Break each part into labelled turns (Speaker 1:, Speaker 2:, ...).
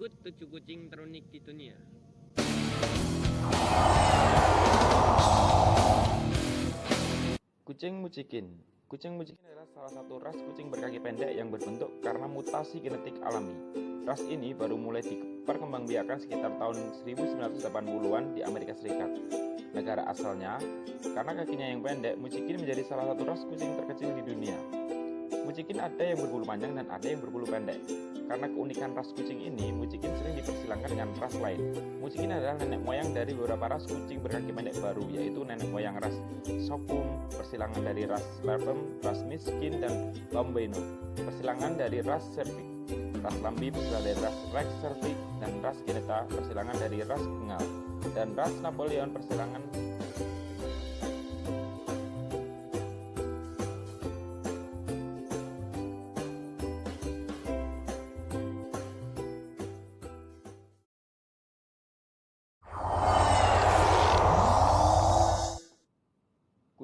Speaker 1: Berikut tujuh kucing terunik di dunia.
Speaker 2: Kucing Mucikin Kucing Mucikin adalah salah satu ras kucing berkaki pendek yang berbentuk karena mutasi genetik alami. Ras ini baru mulai diperkembangbiakan sekitar tahun 1980-an di Amerika Serikat. Negara asalnya, karena kakinya yang pendek, Mucikin menjadi salah satu ras kucing terkecil di dunia. Mucikin ada yang berbulu panjang dan ada yang berbulu pendek. Karena keunikan ras kucing ini, Mucikin sering dipersilangkan dengan ras lain. Mucikin adalah nenek moyang dari beberapa ras kucing berkaki pendek baru, yaitu nenek moyang ras Sopum, persilangan dari ras Lerpem, ras Miskin, dan Lombino, persilangan dari ras Cervix, ras Lambi, persilangan dari ras Rex Cervix, dan ras Geneta, persilangan dari ras Bengal, dan ras Napoleon, persilangan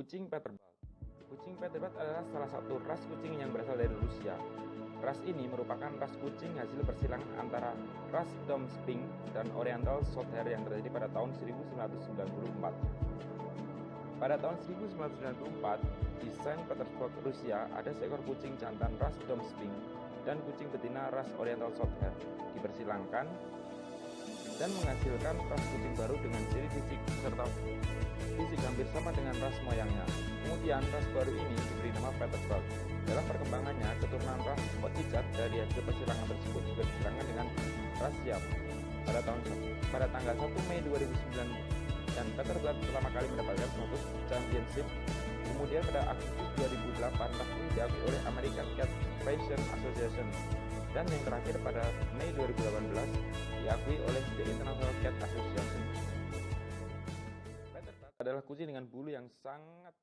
Speaker 2: Kucing Peterbilt Kucing Peterbilt adalah salah satu ras kucing yang berasal dari Rusia. Ras ini merupakan ras kucing hasil persilangan antara ras Domsping dan Oriental Shorthair yang terjadi pada tahun 1994. Pada tahun 1994, di Saint Petersburg, Rusia, ada seekor kucing jantan ras Domsping dan kucing betina ras Oriental Shorthair dipersilangkan dan menghasilkan ras kucing baru dengan ciri fisik serta fisik hampir sama dengan ras moyangnya. Kemudian ras baru ini diberi nama Petersburg. Dalam perkembangannya, keturunan ras Otichat dari hasil persilangan tersebut juga disilangkan dengan ras Siam. Pada tahun pada tanggal 1 Mei 2009 dan Petersburg pertama kali mendapatkan status championship. Kemudian pada Agustus 2008 ras ini diakui oleh American Cat Fashion Association dan yang terakhir pada Mei 2018 dengan bulu yang sangat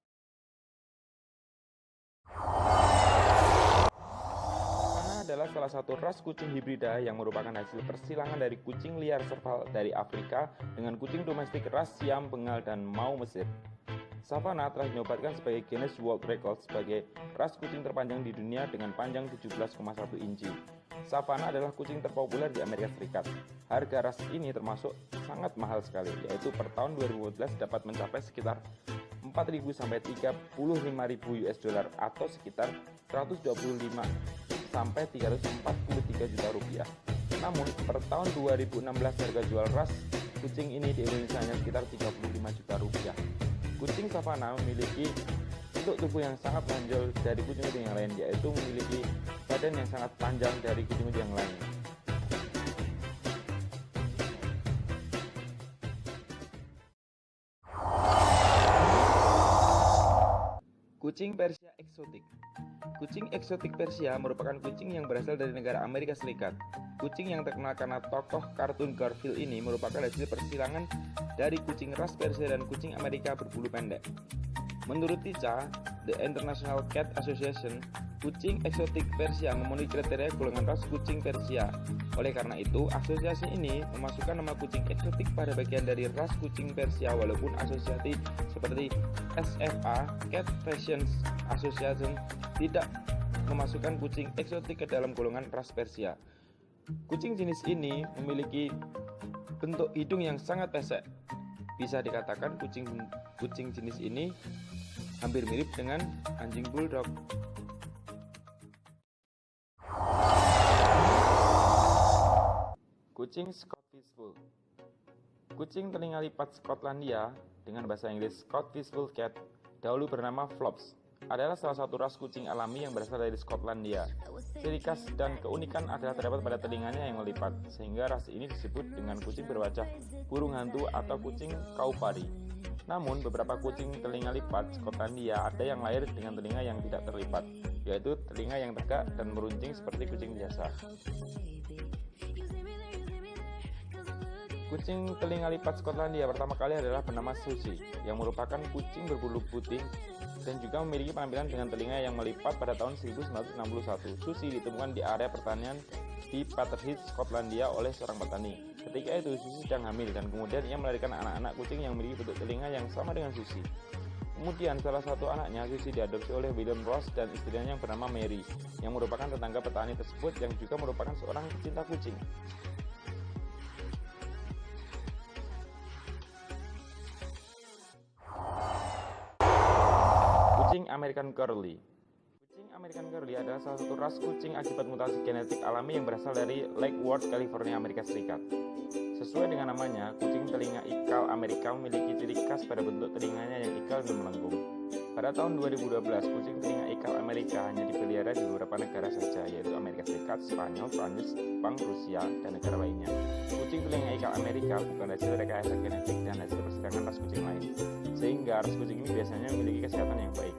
Speaker 2: adalah salah satu ras kucing hibrida yang merupakan hasil persilangan dari kucing liar serval dari Afrika dengan kucing domestik ras Siam, Bengal, dan Mau Mesir. Savannah telah dinobatkan sebagai Guinness World Record sebagai ras kucing terpanjang di dunia dengan panjang 17,1 inci. Savannah adalah kucing terpopuler di Amerika Serikat. Harga ras ini termasuk sangat mahal sekali, yaitu per tahun 2012 dapat mencapai sekitar 4.000 sampai 35.000 US dollar atau sekitar 125 sampai 343 juta rupiah. Namun per tahun 2016 harga jual ras kucing ini di Indonesia hanya sekitar 35 juta rupiah. Kucing savana memiliki bentuk tubuh yang sangat menonjol dari kucing-kucing yang lain, yaitu memiliki badan yang sangat panjang dari kucing-kucing yang lain. Kucing Persia eksotik Kucing eksotik Persia merupakan kucing yang berasal dari negara Amerika Serikat. Kucing yang terkenal karena tokoh kartun Garfield ini merupakan hasil persilangan dari kucing ras Persia dan kucing Amerika berbulu pendek. Menurut TICA, The International Cat Association, kucing eksotik Persia memenuhi kriteria golongan ras kucing Persia. Oleh karena itu, asosiasi ini memasukkan nama kucing eksotik pada bagian dari ras kucing Persia walaupun asosiasi seperti SFA Cat Fashion Association tidak memasukkan kucing eksotik ke dalam golongan ras Persia. Kucing jenis ini memiliki bentuk hidung yang sangat pesek. Bisa dikatakan kucing kucing jenis ini hampir mirip dengan anjing bulldog. Kucing Scottish Fold Kucing telinga lipat Skotlandia dengan bahasa Inggris Scottish Fold Cat dahulu bernama Flops adalah salah satu ras kucing alami yang berasal dari Skotlandia. Ciri khas dan keunikan adalah terdapat pada telinganya yang melipat, sehingga ras ini disebut dengan kucing berwajah burung hantu atau kucing kaupari. Namun, beberapa kucing telinga lipat Skotlandia ada yang lahir dengan telinga yang tidak terlipat, yaitu telinga yang tegak dan meruncing seperti kucing biasa. Kucing telinga lipat Skotlandia pertama kali adalah bernama Susie, yang merupakan kucing berbulu putih dan juga memiliki penampilan dengan telinga yang melipat pada tahun 1961. Susie ditemukan di area pertanian di Peterhead, Skotlandia oleh seorang petani. Ketika itu Susie sedang hamil dan kemudian ia melahirkan anak-anak kucing yang memiliki bentuk telinga yang sama dengan Susie. Kemudian salah satu anaknya Susie diadopsi oleh William Ross dan istrinya yang bernama Mary, yang merupakan tetangga petani tersebut yang juga merupakan seorang pecinta kucing. American Curly Kucing American Curly adalah salah satu ras kucing akibat mutasi genetik alami yang berasal dari Lake Worth, California, Amerika Serikat. Sesuai dengan namanya, kucing telinga ikal Amerika memiliki ciri khas pada bentuk telinganya yang ikal dan melengkung. Pada tahun 2012, kucing telinga ikal Amerika hanya dipelihara di beberapa negara saja, yaitu Amerika Serikat, Spanyol, Prancis, Jepang, Rusia, dan negara lainnya. Kucing telinga ikal Amerika bukan hasil rekayasa genetik dan hasil persidangan ras kucing lain, sehingga ras kucing ini biasanya memiliki kesehatan yang baik.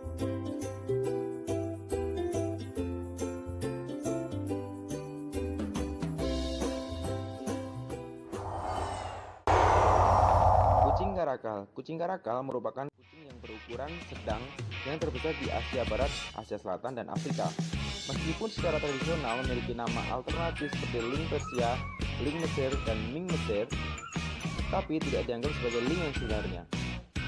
Speaker 2: Kucing karakal Kucing karakal merupakan berukuran sedang yang terbesar di Asia Barat, Asia Selatan, dan Afrika. Meskipun secara tradisional memiliki nama alternatif seperti Ling Persia, Ling Mesir, dan Ming Mesir, tapi tidak dianggap sebagai Ling yang sebenarnya.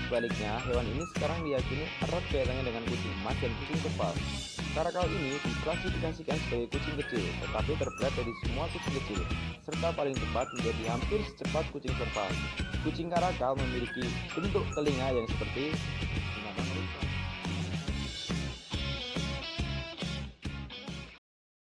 Speaker 2: Sebaliknya, hewan ini sekarang diyakini erat kaitannya dengan kucing emas dan kucing kepal. Karakal ini diklasifikasikan sebagai kucing kecil, tetapi terberat dari semua kucing kecil, serta paling cepat menjadi hampir secepat kucing serpal. Kucing karakal memiliki bentuk telinga yang seperti.